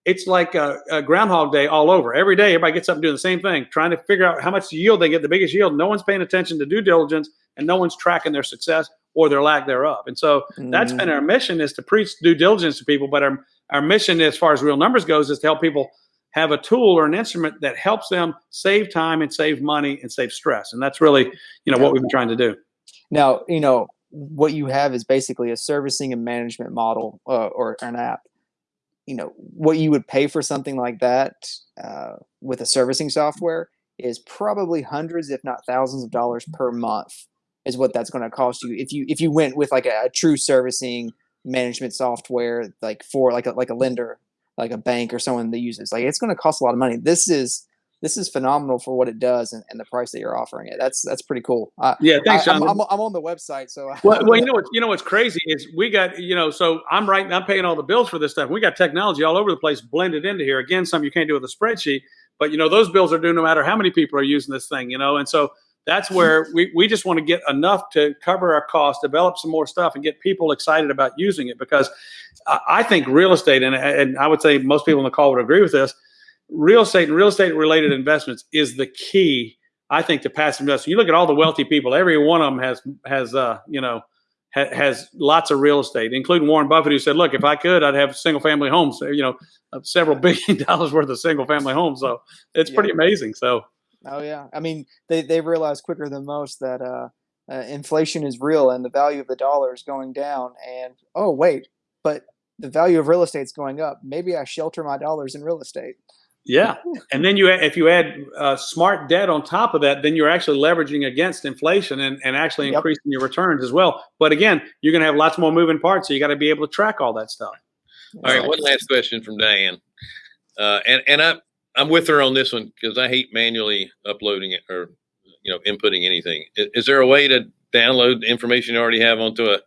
it's like a, a, Groundhog Day all over. Every day, everybody gets up and doing the same thing, trying to figure out how much yield they get, the biggest yield. No one's paying attention to due diligence, and no one's tracking their success or their lack thereof. And so mm-hmm. that's been our mission: is to preach due diligence to people. But our our mission, as far as real numbers goes, is to help people have a tool or an instrument that helps them save time and save money and save stress. And that's really, you know, what we've been trying to do. Now, you know, what you have is basically a servicing and management model uh, or an app. You know, what you would pay for something like that uh, with a servicing software is probably hundreds, if not thousands of dollars per month is what that's going to cost you if you if you went with like a, a true servicing management software like for like a like a lender like a bank or someone that uses like it's going to cost a lot of money this is this is phenomenal for what it does and, and the price that you're offering it. That's that's pretty cool. Uh, yeah, thanks. I, am I'm, I'm, on the website, so well, well, you know what you know what's crazy is we got you know so I'm right I'm paying all the bills for this stuff. We got technology all over the place blended into here. Again, some you can't do with a spreadsheet, but you know those bills are due no matter how many people are using this thing. You know, and so that's where we, we just want to get enough to cover our costs, develop some more stuff, and get people excited about using it because I think real estate and and I would say most people in the call would agree with this real estate and real estate related investments is the key, I think, to passive investment. You look at all the wealthy people; every one of them has has uh, you know ha- has lots of real estate, including Warren Buffett, who said, "Look, if I could, I'd have single family homes. You know, several billion dollars worth of single family homes. So it's yeah. pretty amazing. So. Oh yeah, I mean they they realized quicker than most that uh, uh, inflation is real and the value of the dollar is going down. And oh wait, but the value of real estate is going up. Maybe I shelter my dollars in real estate. Yeah, and then you if you add uh, smart debt on top of that, then you're actually leveraging against inflation and, and actually yep. increasing your returns as well. But again, you're going to have lots more moving parts, so you got to be able to track all that stuff. All right, one last question from Diane, uh, and and I I'm with her on this one because I hate manually uploading it or you know inputting anything. Is, is there a way to download the information you already have onto a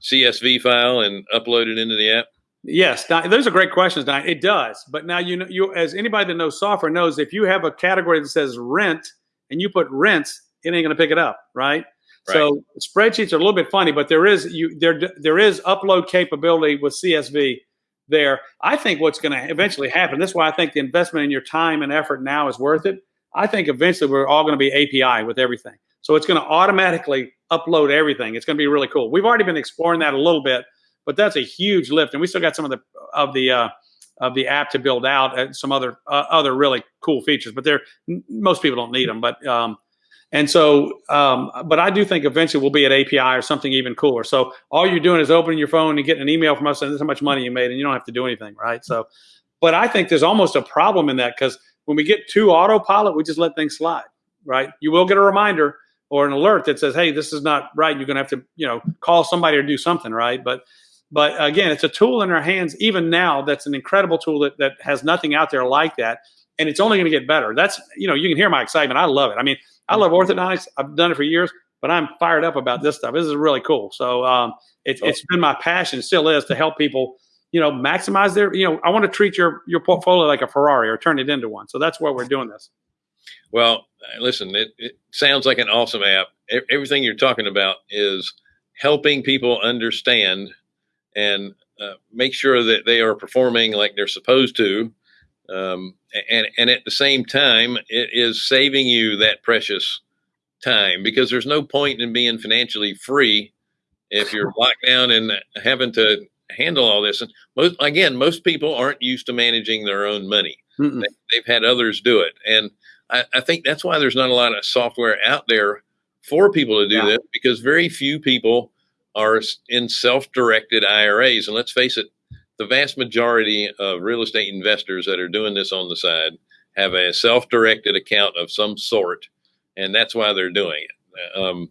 CSV file and upload it into the app? Yes, those are great questions, Diane. It does, but now you know, you as anybody that knows software knows, if you have a category that says rent and you put rents, it ain't going to pick it up, right? right? So spreadsheets are a little bit funny, but there is you there there is upload capability with CSV there. I think what's going to eventually happen. This is why I think the investment in your time and effort now is worth it. I think eventually we're all going to be API with everything, so it's going to automatically upload everything. It's going to be really cool. We've already been exploring that a little bit but that's a huge lift, and we still got some of the of the uh, of the app to build out and some other uh, other really cool features. But they're most people don't need them. But um, and so, um, but I do think eventually we'll be at API or something even cooler. So all you're doing is opening your phone and getting an email from us, and this is how much money you made, and you don't have to do anything, right? So, but I think there's almost a problem in that because when we get to autopilot, we just let things slide, right? You will get a reminder or an alert that says, "Hey, this is not right. You're going to have to, you know, call somebody or do something, right?" But but again, it's a tool in our hands even now that's an incredible tool that, that has nothing out there like that. And it's only going to get better. That's, you know, you can hear my excitement. I love it. I mean, I love orthodontics. I've done it for years, but I'm fired up about this stuff. This is really cool. So um, it, it's been my passion, still is, to help people, you know, maximize their, you know, I want to treat your your portfolio like a Ferrari or turn it into one. So that's why we're doing this. Well, listen, it, it sounds like an awesome app. Everything you're talking about is helping people understand and uh, make sure that they are performing like they're supposed to. Um, and, and at the same time, it is saving you that precious time because there's no point in being financially free if you're locked down and having to handle all this. And most, again, most people aren't used to managing their own money. They, have had others do it. And I, I, think that's why there's not a lot of software out there for people to do yeah. this because very few people are in self-directed IRAs. And let's face it, the vast majority of real estate investors that are doing this on the side have a self-directed account of some sort, and that's why they're doing it. Um,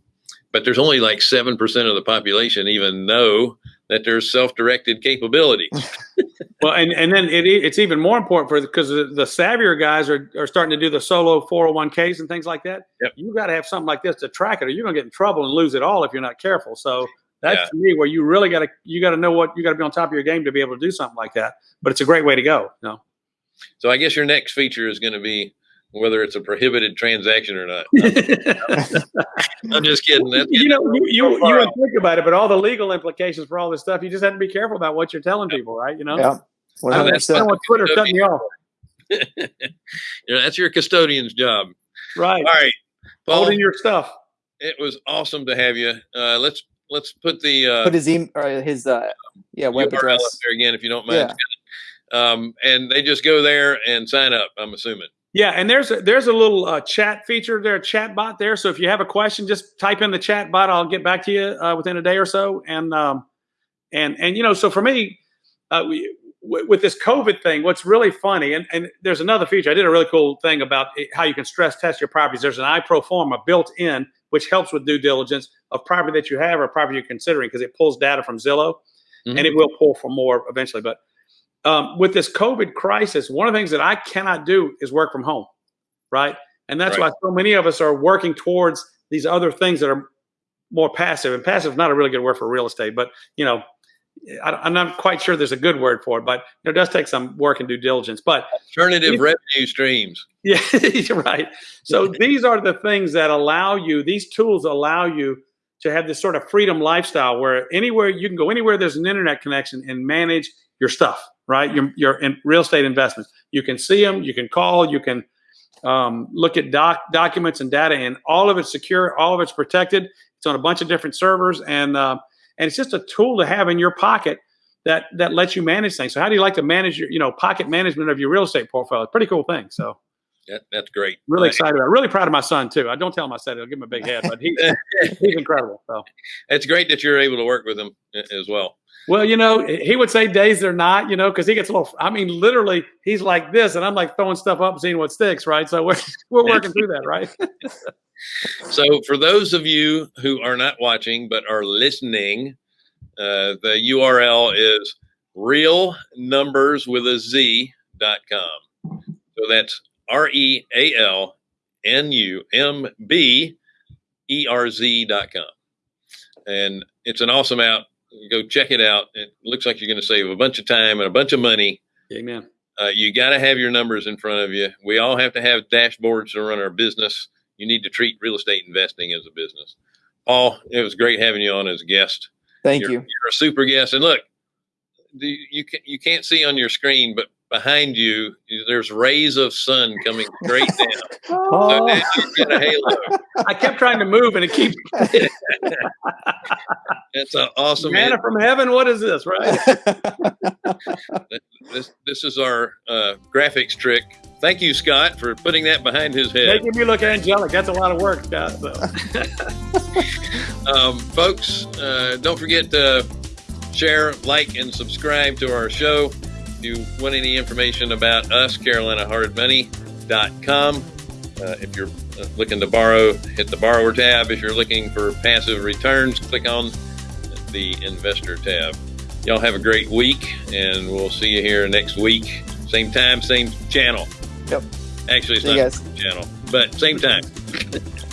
but there's only like seven percent of the population even know that there's self-directed capabilities. well, and, and then it, it's even more important for because the, the, savvier guys are, are starting to do the solo 401ks and things like that. Yep. You got to have something like this to track it, or you're going to get in trouble and lose it all if you're not careful. So that's yeah. me where you really got to you got to know what you got to be on top of your game to be able to do something like that. But it's a great way to go. You know? So I guess your next feature is going to be whether it's a prohibited transaction or not. I'm just kidding. That's you know, you you, you would think about it, but all the legal implications for all this stuff, you just have to be careful about what you're telling people, right? You know, yeah. I, I don't want Twitter cutting me off. you know, that's your custodian's job, right? All right, Paul, holding your stuff. It was awesome to have you. Uh, let's let's put the uh, put his email or his uh, yeah web URL address up there again if you don't mind. Yeah. Um, and they just go there and sign up. I'm assuming. Yeah, and there's a, there's a little uh, chat feature there, chat bot there. So if you have a question, just type in the chat bot. I'll get back to you uh, within a day or so. And um, and and you know, so for me, uh, we, with this COVID thing, what's really funny, and, and there's another feature. I did a really cool thing about how you can stress test your properties. There's an iProforma built in, which helps with due diligence of property that you have or property you're considering because it pulls data from Zillow, mm-hmm. and it will pull for more eventually. But um, with this COVID crisis, one of the things that I cannot do is work from home, right? And that's right. why so many of us are working towards these other things that are more passive. And passive is not a really good word for real estate, but you know, I, am not quite sure there's a good word for it, but it does take some work and due diligence. But alternative revenue streams. Yeah, right. So these are the things that allow you. These tools allow you to have this sort of freedom lifestyle where anywhere you can go, anywhere there's an internet connection, and manage your stuff right? Your, your in real estate investments. You can see them, you can call, you can um, look at doc, documents and data, and all of it's secure, all of it's protected. It's on a bunch of different servers, and uh, and it's just a tool to have in your pocket that that lets you manage things. So, how do you like to manage your, you know, pocket management of your real estate portfolio? It's pretty cool thing. So. That, that's great. Really excited about. It. Really proud of my son too. I don't tell him I said it. I'll give him a big head, but he, he's incredible. So it's great that you're able to work with him as well. Well, you know, he would say days they're not, you know, because he gets a little. I mean, literally, he's like this, and I'm like throwing stuff up, seeing what sticks, right? So we're we're working through that, right? so, for those of you who are not watching but are listening, uh, the URL is real numbers with a Z dot com. So that's R E A L N U M B E R Z dot com. And it's an awesome app go check it out. It looks like you're going to save a bunch of time and a bunch of money. Amen. Uh, you got to have your numbers in front of you. We all have to have dashboards to run our business. You need to treat real estate investing as a business. Paul, it was great having you on as a guest. Thank you're, you. You're a super guest. And look, you, you, you can't see on your screen, but behind you, there's rays of sun coming straight down. oh. so get a halo. I kept trying to move, and it keeps. it's an awesome. Manna from heaven. What is this? Right. this this is our uh, graphics trick. Thank you, Scott, for putting that behind his head. Making me look angelic. That's a lot of work, Scott. So. um, folks, uh, don't forget to share, like, and subscribe to our show. If you want any information about us, CarolinaHardMoney.com. Uh, if you're uh, looking to borrow, hit the borrower tab. If you're looking for passive returns, click on the investor tab. Y'all have a great week, and we'll see you here next week. Same time, same channel. Yep. Actually, it's see not channel, but same time.